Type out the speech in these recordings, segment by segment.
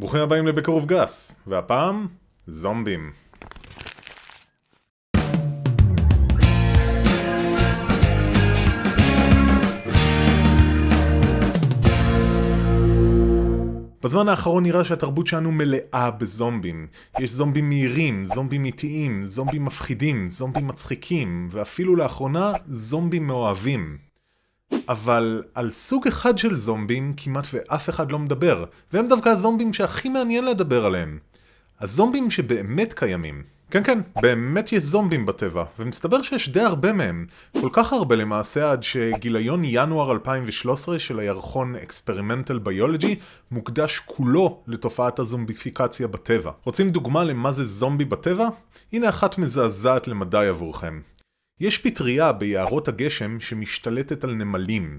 ברוכים הבאים לבקרוב גס, והפעם, זומבים. בזמן האחרון נראה שהתרבות שלנו מלאה בזומבים. יש זומבים מהירים, זומבים איטיים, זומבים מפחידים, זומבים מצחיקים, ואפילו לאחרונה זומבים מאוהבים. אבל על סוג אחד של זומבים כמעט ואף אחד לא מדבר, והם דווקא הזומבים שהכי מעניין לדבר עליהם. הזומבים שבאמת קיימים. כן כן, באמת יש זומבים בטבע, ומסתבר שיש די הרבה מהם. כל כך הרבה למעשה עד שגיליון ינואר 2013 של הירחון Experimental Biology מוקדש כולו לתופעת הזומביפיקציה בטבע. רוצים דוגמה למה זה זומבי בטבע? הנה אחת מזעזעת למדי עבורכם. יש פטריה ביערות הגשם שמשתלטת על נמלים.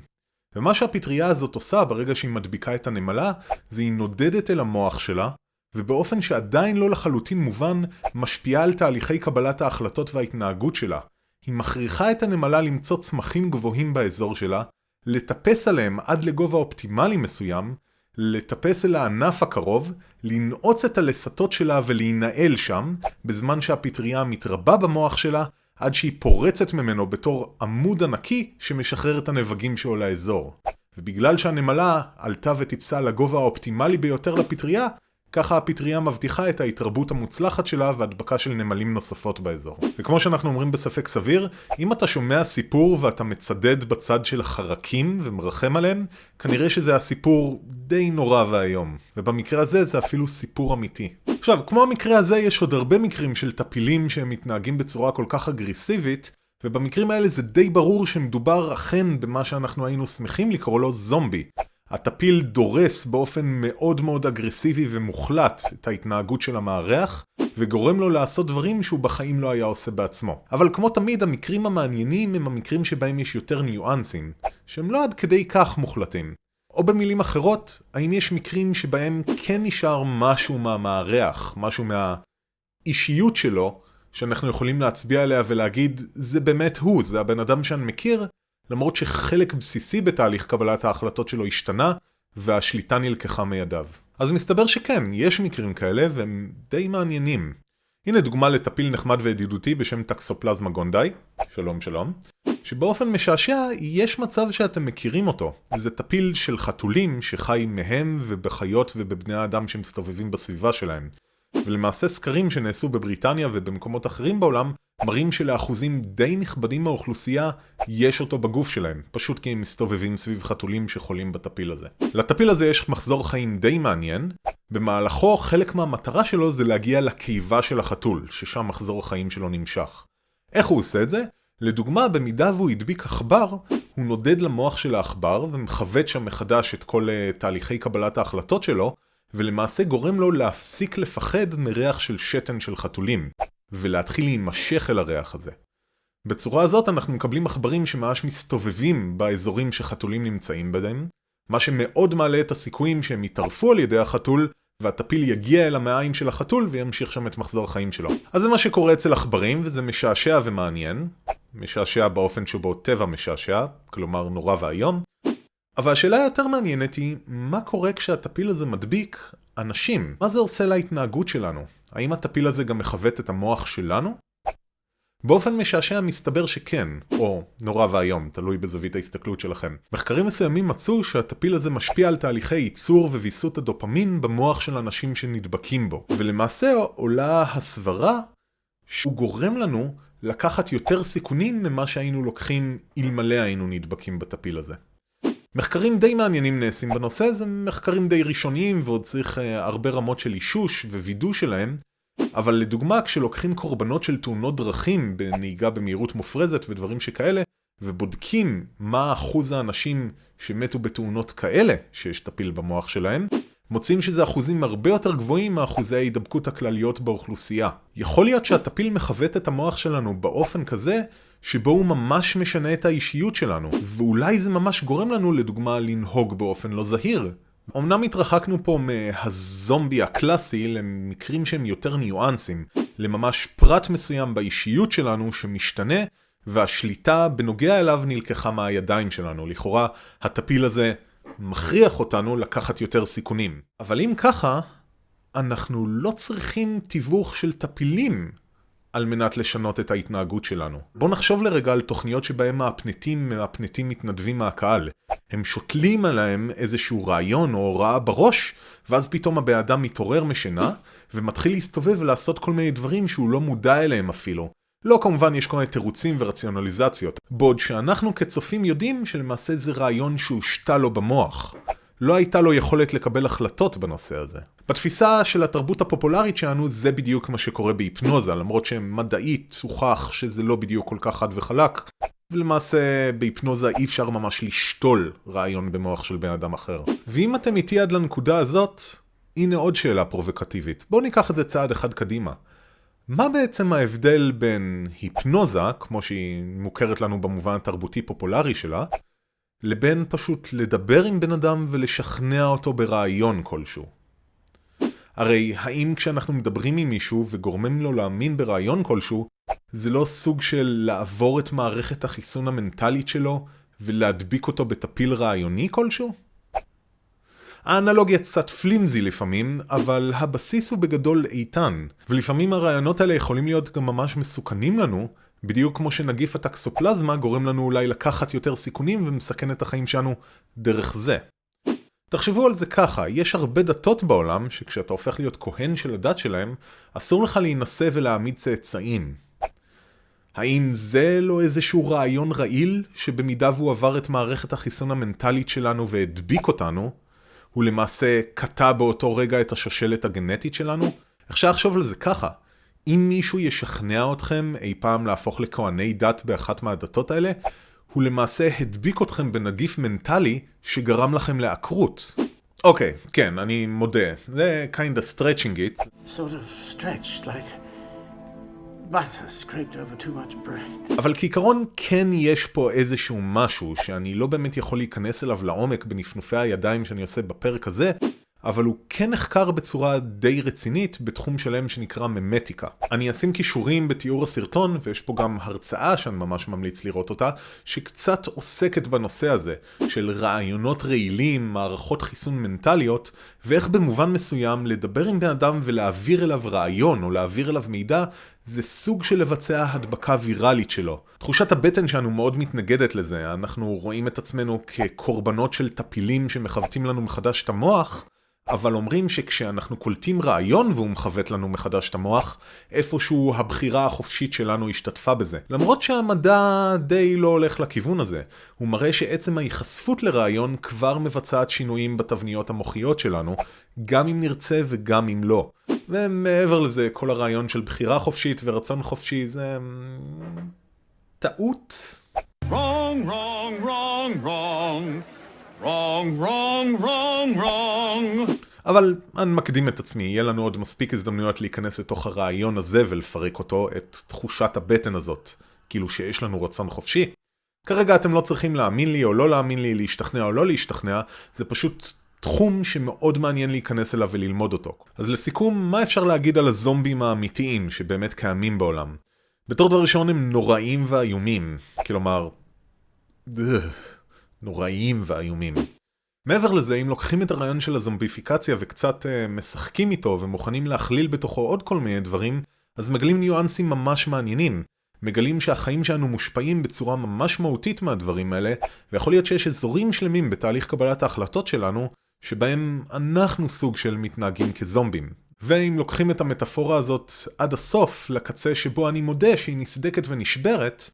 ומה שהפטריה הזאת עושה ברגע שהיא מדביקה את הנמלה, זה היא נודדת אל המוח שלה, ובאופן שעדיין לא לחלוטין מובן, משפיעה על תהליכי קבלת ההחלטות וההתנהגות שלה. היא מכריחה את הנמלה למצוא צמחים גבוהים באזור שלה, לטפס עליהם עד לגובה אופטימלי מסוים, לטפס אל הענף הקרוב, לנעוץ את הלסתות שלה ולהינעל שם, בזמן שהפטריה מתרבה במוח שלה, עד שהיא פורצת ממנו בתור עמוד ענקי שמשחרר את הנבגים שלו לאזור. ובגלל שהנמלה עלתה וטיפסה לגובה האופטימלי ביותר לפטריה, ככה הפטריה מבטיחה את ההתרבות המוצלחת שלה והדבקה של נמלים נוספות באזור. וכמו שאנחנו אומרים בספק סביר, אם אתה שומע סיפור ואתה מצדד בצד של החרקים ומרחם עליהם, כנראה שזה הסיפור די נורא ואיום. ובמקרה הזה זה אפילו סיפור אמיתי. עכשיו, כמו המקרה הזה, יש עוד הרבה מקרים של טפילים שהם מתנהגים בצורה כל כך אגרסיבית, ובמקרים האלה זה די ברור שמדובר אכן במה שאנחנו היינו שמחים לקרוא לו זומבי. הטפיל דורס באופן מאוד מאוד אגרסיבי ומוחלט את ההתנהגות של המארח, וגורם לו לעשות דברים שהוא בחיים לא היה עושה בעצמו. אבל כמו תמיד, המקרים המעניינים הם המקרים שבהם יש יותר ניואנסים, שהם לא עד כדי כך מוחלטים. או במילים אחרות, האם יש מקרים שבהם כן נשאר משהו מהמארח, משהו מהאישיות שלו, שאנחנו יכולים להצביע עליה ולהגיד, זה באמת הוא, זה הבן אדם שאני מכיר, למרות שחלק בסיסי בתהליך קבלת ההחלטות שלו השתנה, והשליטה נלקחה מידיו. אז מסתבר שכן, יש מקרים כאלה, והם די מעניינים. הנה דוגמה לטפיל נחמד וידידותי בשם טקסופלזמה גונדאי, שלום שלום, שבאופן משעשע יש מצב שאתם מכירים אותו. זה טפיל של חתולים שחי מהם ובחיות ובבני האדם שמסתובבים בסביבה שלהם. ולמעשה סקרים שנעשו בבריטניה ובמקומות אחרים בעולם מראים שלאחוזים די נכבדים מהאוכלוסייה יש אותו בגוף שלהם, פשוט כי הם מסתובבים סביב חתולים שחולים בטפיל הזה. לטפיל הזה יש מחזור חיים די מעניין, במהלכו חלק מהמטרה שלו זה להגיע לקיבה של החתול, ששם מחזור החיים שלו נמשך. איך הוא עושה את זה? לדוגמה, במידה והוא הדביק עכבר, הוא נודד למוח של העכבר ומכוות שם מחדש את כל uh, תהליכי קבלת ההחלטות שלו, ולמעשה גורם לו להפסיק לפחד מריח של שתן של חתולים, ולהתחיל להימשך אל הריח הזה. בצורה הזאת אנחנו מקבלים עכברים שממש מסתובבים באזורים שחתולים נמצאים בהם, מה שמאוד מעלה את הסיכויים שהם יטרפו על ידי החתול, והטפיל יגיע אל המעיים של החתול וימשיך שם את מחזור החיים שלו. אז זה מה שקורה אצל עכברים, וזה משעשע ומעניין. משעשע באופן שבו טבע משעשע, כלומר נורא ואיום. אבל השאלה היותר מעניינת היא, מה קורה כשהטפיל הזה מדביק אנשים? מה זה עושה להתנהגות שלנו? האם הטפיל הזה גם מכוות את המוח שלנו? באופן משעשע מסתבר שכן, או נורא ואיום, תלוי בזווית ההסתכלות שלכם. מחקרים מסוימים מצאו שהטפיל הזה משפיע על תהליכי ייצור וויסות הדופמין במוח של אנשים שנדבקים בו, ולמעשה עולה הסברה שהוא גורם לנו לקחת יותר סיכונים ממה שהיינו לוקחים אלמלא היינו נדבקים בטפיל הזה. מחקרים די מעניינים נעשים בנושא, זה מחקרים די ראשוניים ועוד צריך uh, הרבה רמות של אישוש ווידוא שלהם, אבל לדוגמה כשלוקחים קורבנות של תאונות דרכים בנהיגה במהירות מופרזת ודברים שכאלה, ובודקים מה אחוז האנשים שמתו בתאונות כאלה שיש טפיל במוח שלהם, מוצאים שזה אחוזים הרבה יותר גבוהים מאחוזי ההידבקות הכלליות באוכלוסייה. יכול להיות שהטפיל מכוות את המוח שלנו באופן כזה שבו הוא ממש משנה את האישיות שלנו, ואולי זה ממש גורם לנו לדוגמה לנהוג באופן לא זהיר. אמנם התרחקנו פה מהזומבי הקלאסי למקרים שהם יותר ניואנסים, לממש פרט מסוים באישיות שלנו שמשתנה, והשליטה בנוגע אליו נלקחה מהידיים שלנו. לכאורה, הטפיל הזה מכריח אותנו לקחת יותר סיכונים. אבל אם ככה, אנחנו לא צריכים תיווך של טפילים על מנת לשנות את ההתנהגות שלנו. בואו נחשוב לרגע על תוכניות שבהם מהפנטים מהפנטים מתנדבים מהקהל. הם שותלים עליהם איזשהו רעיון או הוראה בראש, ואז פתאום הבן אדם מתעורר משינה, ומתחיל להסתובב ולעשות כל מיני דברים שהוא לא מודע אליהם אפילו. לא כמובן יש כל מיני תירוצים ורציונליזציות, בעוד שאנחנו כצופים יודעים שלמעשה זה רעיון שהושתה לו במוח. לא הייתה לו יכולת לקבל החלטות בנושא הזה. בתפיסה של התרבות הפופולרית שלנו זה בדיוק מה שקורה בהיפנוזה, למרות שמדעית הוכח שזה לא בדיוק כל כך חד וחלק, ולמעשה בהיפנוזה אי אפשר ממש לשתול רעיון במוח של בן אדם אחר. ואם אתם איתי עד לנקודה הזאת, הנה עוד שאלה פרובוקטיבית. בואו ניקח את זה צעד אחד קדימה. מה בעצם ההבדל בין היפנוזה, כמו שהיא מוכרת לנו במובן התרבותי פופולרי שלה, לבין פשוט לדבר עם בן אדם ולשכנע אותו ברעיון כלשהו? הרי האם כשאנחנו מדברים עם מישהו וגורמים לו להאמין ברעיון כלשהו, זה לא סוג של לעבור את מערכת החיסון המנטלית שלו ולהדביק אותו בטפיל רעיוני כלשהו? האנלוגיה קצת פלימזי לפעמים, אבל הבסיס הוא בגדול איתן, ולפעמים הרעיונות האלה יכולים להיות גם ממש מסוכנים לנו, בדיוק כמו שנגיף הטקסופלזמה גורם לנו אולי לקחת יותר סיכונים ומסכן את החיים שלנו דרך זה. תחשבו על זה ככה, יש הרבה דתות בעולם שכשאתה הופך להיות כהן של הדת שלהם, אסור לך להינשא ולהעמיד צאצאים. האם זה לא איזשהו רעיון רעיל, שבמידה והוא עבר את מערכת החיסון המנטלית שלנו והדביק אותנו, הוא למעשה קטע באותו רגע את השושלת הגנטית שלנו? אפשר לחשוב על זה ככה, אם מישהו ישכנע אתכם אי פעם להפוך לכהני דת באחת מהדתות האלה, הוא למעשה הדביק אתכם בנגיף מנטלי שגרם לכם לעקרות. אוקיי, כן, אני מודה, זה kinda stretching it. Sort of stretched, like... אבל כעיקרון כן יש פה איזשהו משהו שאני לא באמת יכול להיכנס אליו לעומק בנפנופי הידיים שאני עושה בפרק הזה, אבל הוא כן נחקר בצורה די רצינית בתחום שלם שנקרא ממטיקה. אני אשים קישורים בתיאור הסרטון, ויש פה גם הרצאה שאני ממש ממליץ לראות אותה, שקצת עוסקת בנושא הזה, של רעיונות רעילים, מערכות חיסון מנטליות, ואיך במובן מסוים לדבר עם בן אדם ולהעביר אליו רעיון או להעביר אליו מידע, זה סוג של לבצע הדבקה ויראלית שלו. תחושת הבטן שלנו מאוד מתנגדת לזה, אנחנו רואים את עצמנו כקורבנות של טפילים שמכוותים לנו מחדש את המוח, אבל אומרים שכשאנחנו קולטים רעיון והוא מכוות לנו מחדש את המוח, איפשהו הבחירה החופשית שלנו השתתפה בזה. למרות שהמדע די לא הולך לכיוון הזה, הוא מראה שעצם ההיחשפות לרעיון כבר מבצעת שינויים בתבניות המוחיות שלנו, גם אם נרצה וגם אם לא. ומעבר לזה, כל הרעיון של בחירה חופשית ורצון חופשי זה... אמ, טעות. Wrong, wrong, wrong, wrong. Wrong, wrong, wrong, wrong. אבל אני מקדים את עצמי, יהיה לנו עוד מספיק הזדמנויות להיכנס לתוך הרעיון הזה ולפרק אותו, את תחושת הבטן הזאת, כאילו שיש לנו רצון חופשי. כרגע אתם לא צריכים להאמין לי או לא להאמין לי, להשתכנע או לא להשתכנע, זה פשוט תחום שמאוד מעניין להיכנס אליו וללמוד אותו. אז לסיכום, מה אפשר להגיד על הזומבים האמיתיים שבאמת קיימים בעולם? בתור דבר ראשון הם נוראים ואיומים, כלומר... נוראיים ואיומים. מעבר לזה, אם לוקחים את הרעיון של הזומביפיקציה וקצת uh, משחקים איתו ומוכנים להכליל בתוכו עוד כל מיני דברים, אז מגלים ניואנסים ממש מעניינים. מגלים שהחיים שלנו מושפעים בצורה ממש מהותית מהדברים האלה, ויכול להיות שיש אזורים שלמים בתהליך קבלת ההחלטות שלנו, שבהם אנחנו סוג של מתנהגים כזומבים. ואם לוקחים את המטאפורה הזאת עד הסוף, לקצה שבו אני מודה שהיא נסדקת ונשברת,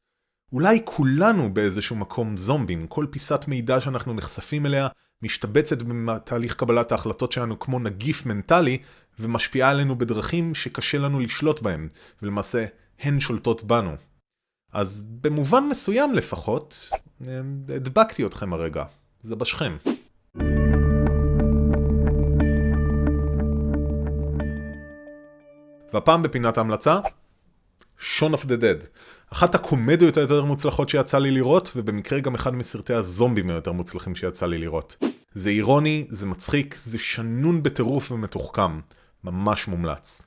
אולי כולנו באיזשהו מקום זומבים, כל פיסת מידע שאנחנו נחשפים אליה משתבצת בתהליך קבלת ההחלטות שלנו כמו נגיף מנטלי, ומשפיעה עלינו בדרכים שקשה לנו לשלוט בהם, ולמעשה הן שולטות בנו. אז במובן מסוים לפחות, הדבקתי אתכם הרגע. זה בשכם. והפעם בפינת ההמלצה, Shaun of the Dead. אחת הקומדיות היותר מוצלחות שיצא לי לראות, ובמקרה גם אחד מסרטי הזומבים היותר מוצלחים שיצא לי לראות. זה אירוני, זה מצחיק, זה שנון בטירוף ומתוחכם. ממש מומלץ.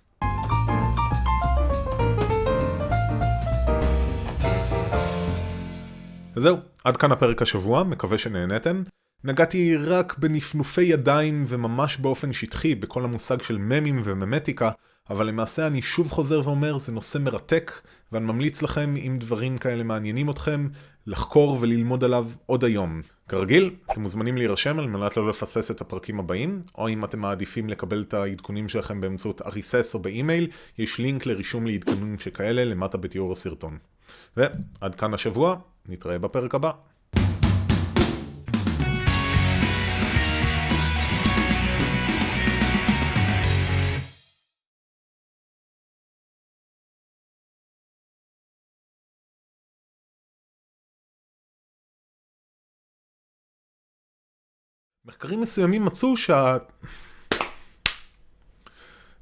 וזהו, עד כאן הפרק השבוע, מקווה שנהנתם. נגעתי רק בנפנופי ידיים וממש באופן שטחי בכל המושג של ממים וממטיקה, אבל למעשה אני שוב חוזר ואומר, זה נושא מרתק, ואני ממליץ לכם, אם דברים כאלה מעניינים אתכם, לחקור וללמוד עליו עוד היום. כרגיל, אתם מוזמנים להירשם על מנת לא לפספס את הפרקים הבאים, או אם אתם מעדיפים לקבל את העדכונים שלכם באמצעות אריסס או באימייל, יש לינק לרישום לעדכונים שכאלה למטה בתיאור הסרטון. ועד כאן השבוע, נתראה בפרק הבא. מחקרים מסוימים מצאו שה...